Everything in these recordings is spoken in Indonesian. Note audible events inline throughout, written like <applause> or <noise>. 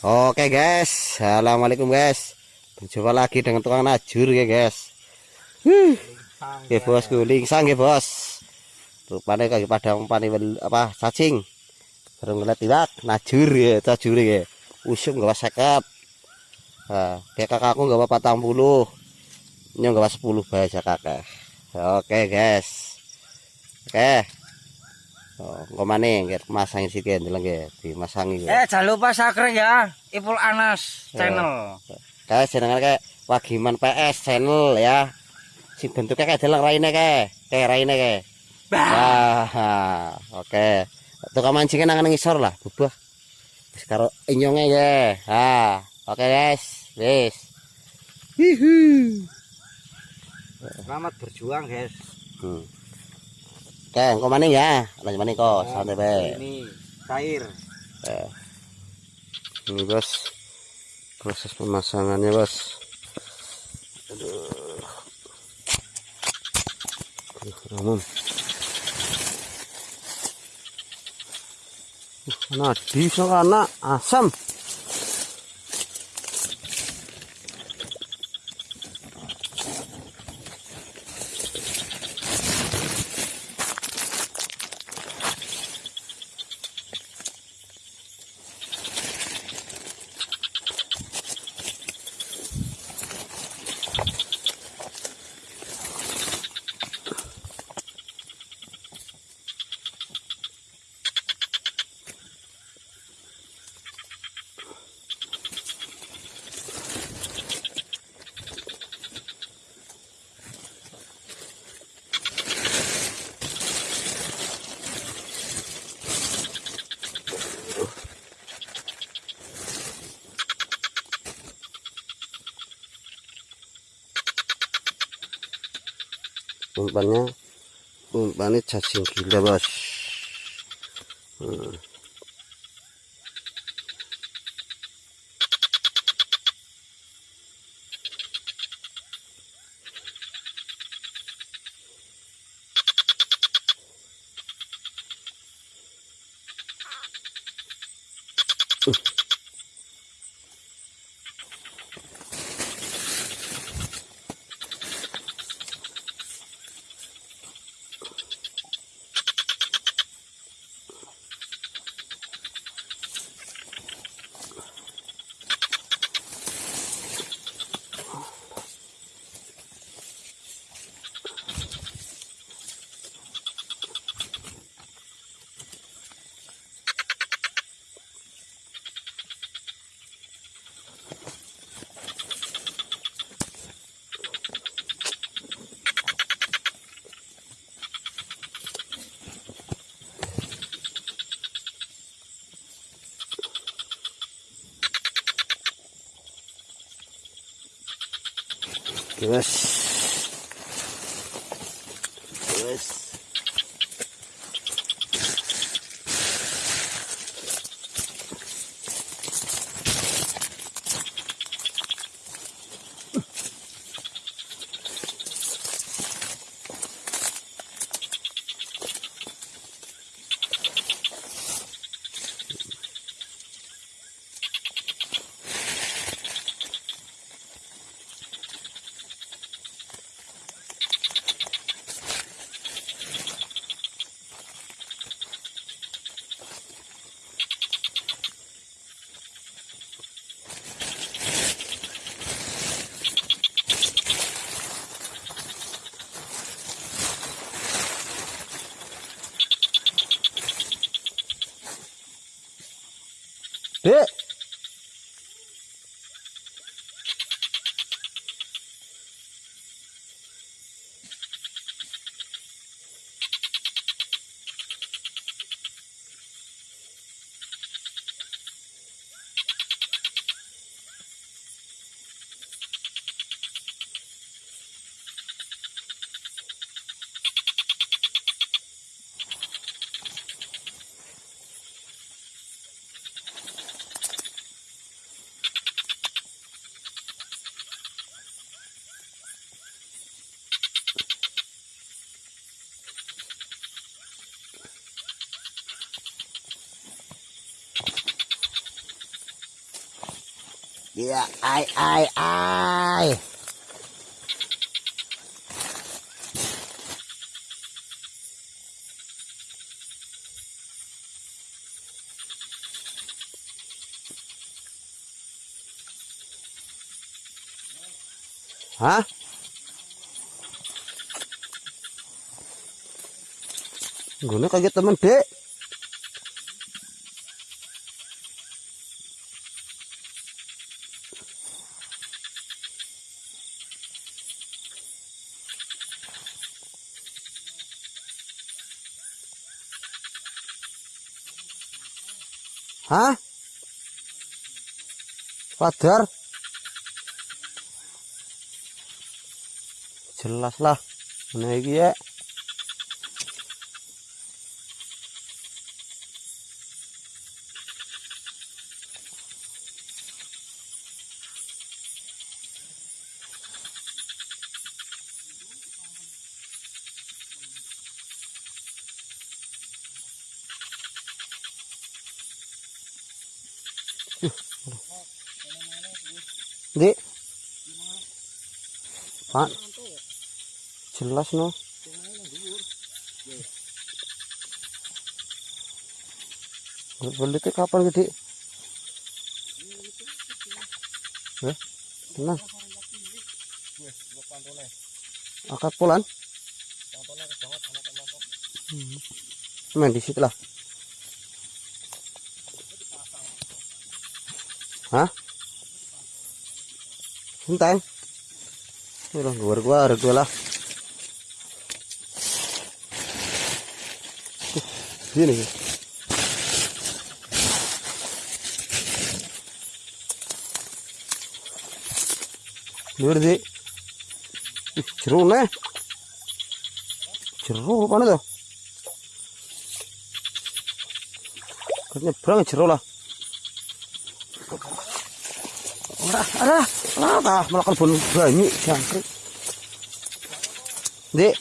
Oke guys, assalamualaikum guys. Berjumpa lagi dengan tukang najur ya guys. Huh. Ya bosku, lingsang ya bos. Rupanya kaki pada umpani apa cacing. Baru ngeliat tidak najur ya, najur ya. Usung gak seket. Nah, kayak kakakku gak apa patang puluh. Ini gak sepuluh bahasa kakak. Oke guys. Oke. Oh, kok mana nggak masangin sih kan nggak dimasangi Eh jangan lupa subscribe ya Ipul Anas channel. Kayak jenengan kayak Wagiman PS channel ya. Si bentuknya kayak dalang raine kayak kayak raine kayak. Wah, oke. Tukang mancingnya nang ngisor lah, bubah. Karo inyonge ya. Ha, oke guys. Wis. Hihi. Selamat berjuang guys. Hmm. Oke, engko maning ya. Lanjut maning kok, santai bae. Ini cair. Eh. Ini bos proses pemasangannya bos aduh namun uh, nadi anak asam umpannya umpannya cacing gila bos hmm. Yes. Yes. Dek. Iya, ai ai ai. Hah? Gue kaget temen dek. Hah? Padar? Jelas lah. Nah ya. Di. Pak. Jelas no. Belitnya kapan gede? Eh, tenang. Akad pulan. Hmm. Main di situ lah. Hah? Enteng. Udah gua gua ada gua lah. Uh, Sini. Luar sih. Ih, Jeruk nih. Jeruk apa tuh? Kayaknya berang jeruk lah. Arah, apa? Melakukan bun banyak jangkrik. Dek.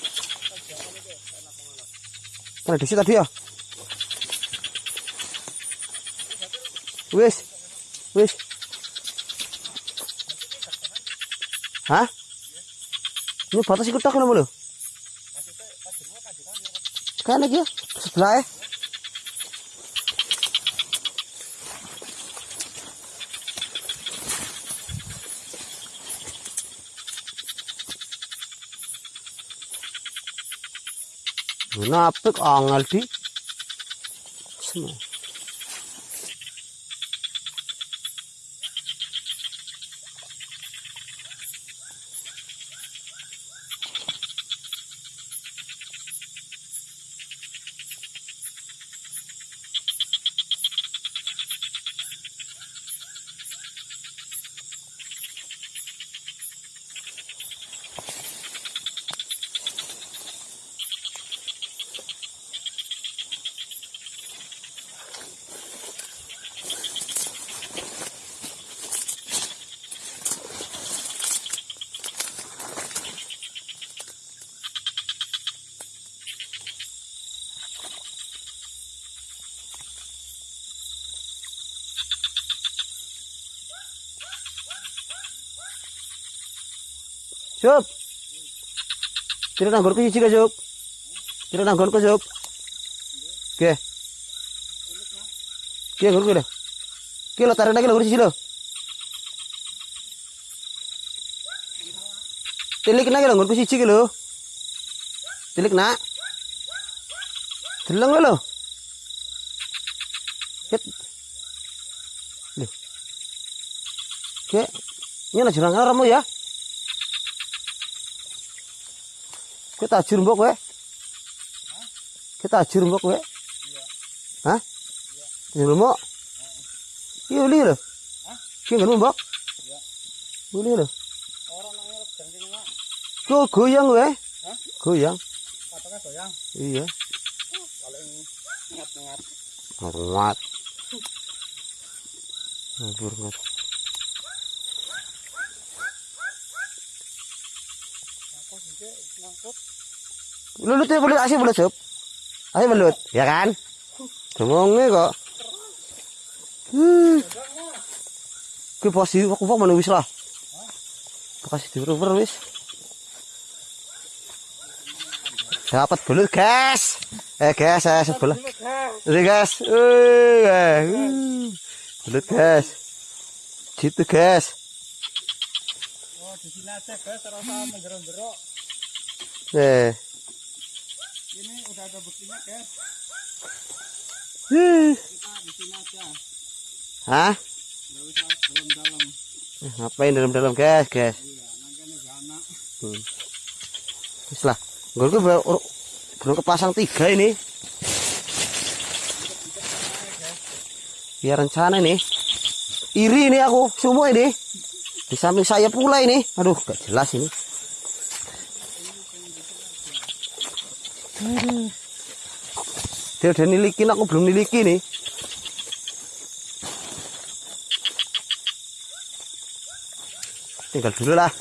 Di tadi ya? Wis. Wis. Hah? Ini batas ikut tak kenapa lo? Kan lagi ya? Sebelah ya? Napik angel di. Semua. Sup. Tidak ke cici ke sup. Tidak ke sup. Oke. Oke, nanggur ke dah. Oke, lo tarik lagi nanggur cici lo. Tilik lagi nanggur ke cici ke lo. Tilik nak. Telang lo. Ket. Loh. Oke. Ini lah jurang ramu Kita ajur mbok kowe. Kita ajur mbok kowe. Hah? Iya. mbok. Iya uli lho. Hah? Ki ngono mbok. Iya. Uli lho. Orang nang jangking mak. Go goyang kowe. Hah? Goyang. Patoknya goyang. Iya. Paling ngat-ngat. Ngawat. Ngabur ngat. Sih ngangkut. Lulut ya belut asih belut sup. Asih belut, ya kan? Ngomongnya kok. Hmm. Kuwi posisi aku kok mana wis lah. Kasih diuber wis. Dapat belut, guys. Eh, guys, saya sebelah. Ini, guys. Eh, uh. Belut, guys. Gitu, guys. Oh, di sini aja guys, terasa menjerok-jerok. Eh. Ini udah ada. Huh. Kita di sini aja. Hah? Nggak usah dalam-dalam. Eh, Ngapain dalam-dalam, guys, guys? Iya, ini gana. Hmm. Wis lah. Belum kepasang tiga ini. Biar rencana ini. Iri ini aku semua ini. Di samping saya pula ini. Aduh, gak jelas ini. Dia udah nilikin, aku belum niliki nih. Tinggal dulu lah.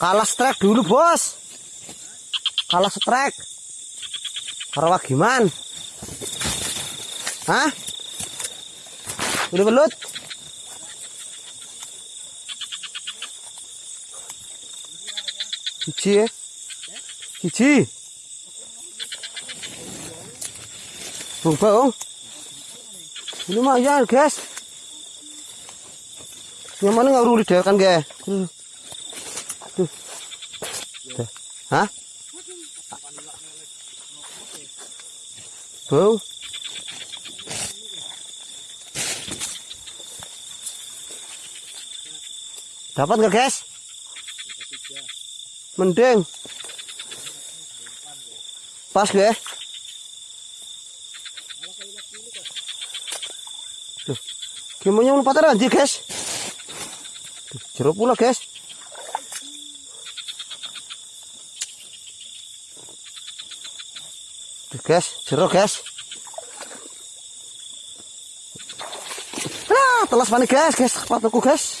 Kalah strike dulu bos. Kalah strike. Karo gimana? Hah? Udah belut? Cici ya? Cici. Bung Bung. Ini lumayan guys. Yang mana nggak urut kan guys? Tuh. Hah? Bung. Dapat nggak guys? Mending. Pas guys. Gimana lu patah anjir guys? Jeruk pula guys. Guys, jeruk guys. Ah, telas panik guys, guys, sepatuku guys.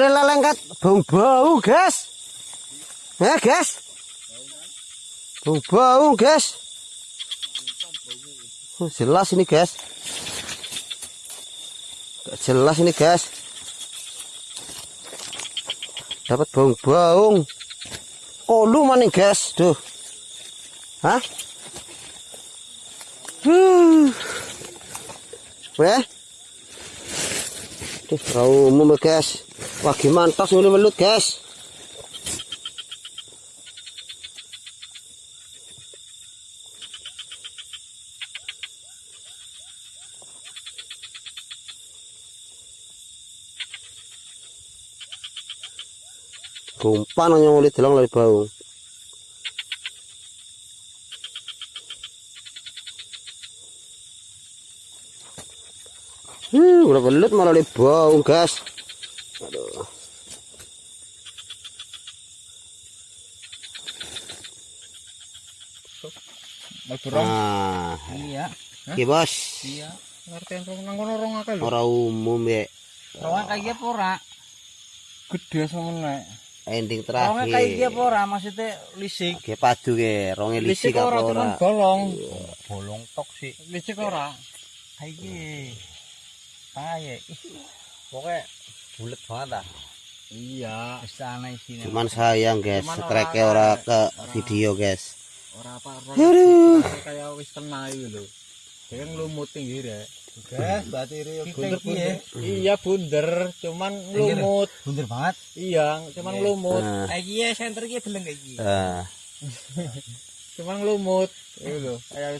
Boleh lelengkat bau bau guys. Ya guys. Bau bau guys. Oh, jelas ini guys. Gak jelas ini guys. Dapat bau bau. Kolu mana guys? Duh. Hah? Huh. Weh. Tuh, rau umum guys. Wah tos ini melut guys. Gumpan yang ulit dalang lari bau. Hmm, udah belut malah bau guys. Aduh. Malburong. Ah, Iya. iki bos. Iya. Ngerti yang rong nang kono rong akeh lho. Ora umum ya. Rong kayak apa ora? Gede semeneh. Ending Rongnya kayak iki terakhir. apa ora? Maksudnya lisik. Oke padu ke, ronge lisik Lisik apa ora ora. cuman bolong. bolong tok sih Lisik ora. kayak gini kayak pokoknya bulat banget lah Iya. Cuman sayang guys, strike ora- ke ora- video guys. ora apa Aduh. kayak wis kena iki lho. Dia kan lumut tinggi rek. guys berarti ini bunder Iya, iya bunder, cuman lumut. bunder banget Iya, cuman lumut. Nah, Kayak iki ya, senter iki beleng kayak iki. ah. <laughs> Cuman lumut. Itu lho, kayak